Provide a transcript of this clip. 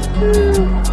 Mm-hmm.